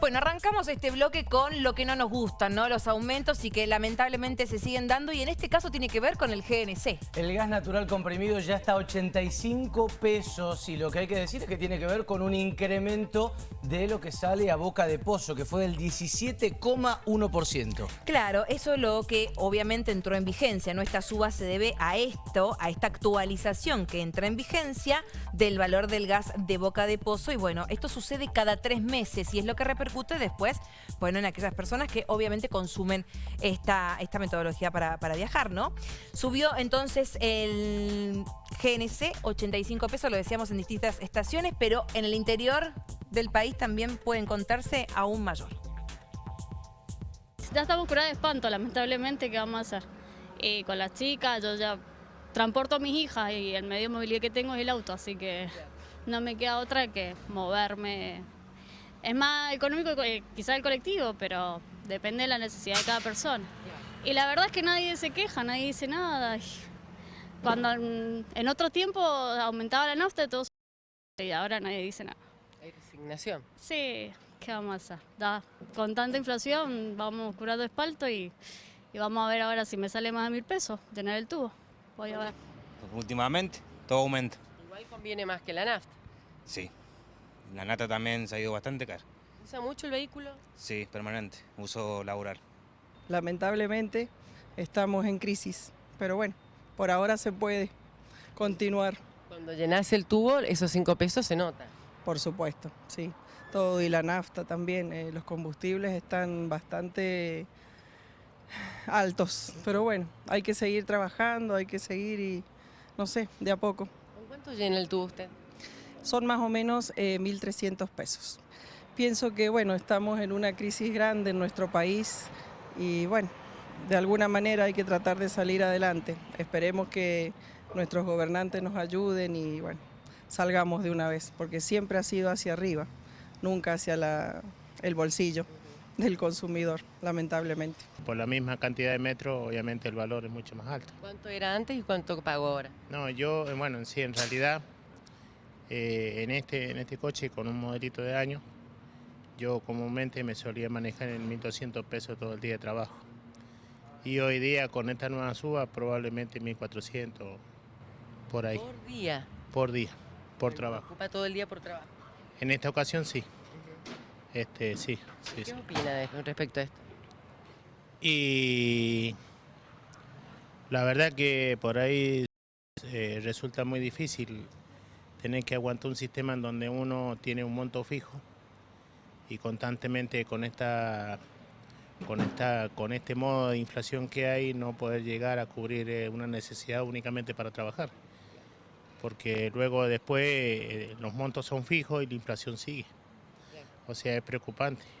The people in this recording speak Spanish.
Bueno, arrancamos este bloque con lo que no nos gustan, ¿no? Los aumentos y que lamentablemente se siguen dando y en este caso tiene que ver con el GNC. El gas natural comprimido ya está a 85 pesos y lo que hay que decir es que tiene que ver con un incremento de lo que sale a boca de pozo, que fue del 17,1%. Claro, eso es lo que obviamente entró en vigencia, ¿no? Esta suba se debe a esto, a esta actualización que entra en vigencia del valor del gas de boca de pozo y bueno, esto sucede cada tres meses y es lo que repercute después, bueno, en aquellas personas que obviamente consumen esta, esta metodología para, viajar, ¿no? Subió entonces el GNC, 85 pesos, lo decíamos en distintas estaciones, pero en el interior del país también puede encontrarse aún mayor. Ya estamos curados de espanto, lamentablemente, ¿qué vamos a hacer? Y con las chicas, yo ya transporto a mis hijas y el medio de movilidad que tengo es el auto, así que no me queda otra que moverme es más económico quizá el colectivo, pero depende de la necesidad de cada persona. Y la verdad es que nadie se queja, nadie dice nada. Cuando en otro tiempo aumentaba la nafta, todos y ahora nadie dice nada. ¿Hay resignación? Sí, ¿qué vamos a hacer? Da, con tanta inflación vamos curando espalto y, y, vamos a ver ahora si me sale más de mil pesos tener el tubo. Voy a ver. Últimamente todo aumenta. Igual conviene más que la nafta. Sí. La nata también se ha ido bastante cara. ¿Usa mucho el vehículo? Sí, permanente, uso laboral. Lamentablemente estamos en crisis, pero bueno, por ahora se puede continuar. Cuando llenas el tubo, esos cinco pesos se nota. Por supuesto, sí. Todo y la nafta también, eh, los combustibles están bastante altos, pero bueno, hay que seguir trabajando, hay que seguir y no sé, de a poco. ¿Con cuánto llena el tubo usted? Son más o menos 1.300 eh, pesos. Pienso que bueno, estamos en una crisis grande en nuestro país y bueno, de alguna manera hay que tratar de salir adelante. Esperemos que nuestros gobernantes nos ayuden y bueno, salgamos de una vez, porque siempre ha sido hacia arriba, nunca hacia el bolsillo del consumidor, lamentablemente. Por la misma cantidad de metros, obviamente el valor es mucho más alto. ¿Cuánto era antes y cuánto pagó ahora? No, yo, bueno, sí, en realidad eh, en, este, en este coche con un modelito de año, yo comúnmente me solía manejar en 1.200 pesos todo el día de trabajo. Y hoy día con esta nueva suba probablemente 1.400 por ahí. ¿Por día? Por día, por trabajo. ¿Ocupa todo el día por trabajo? En esta ocasión sí. Este, sí, sí ¿Qué opina respecto a esto? Y la verdad que por ahí eh, resulta muy difícil tener que aguantar un sistema en donde uno tiene un monto fijo y constantemente con esta con esta con este modo de inflación que hay no poder llegar a cubrir eh, una necesidad únicamente para trabajar. Porque luego después eh, los montos son fijos y la inflación sigue. O sea es preocupante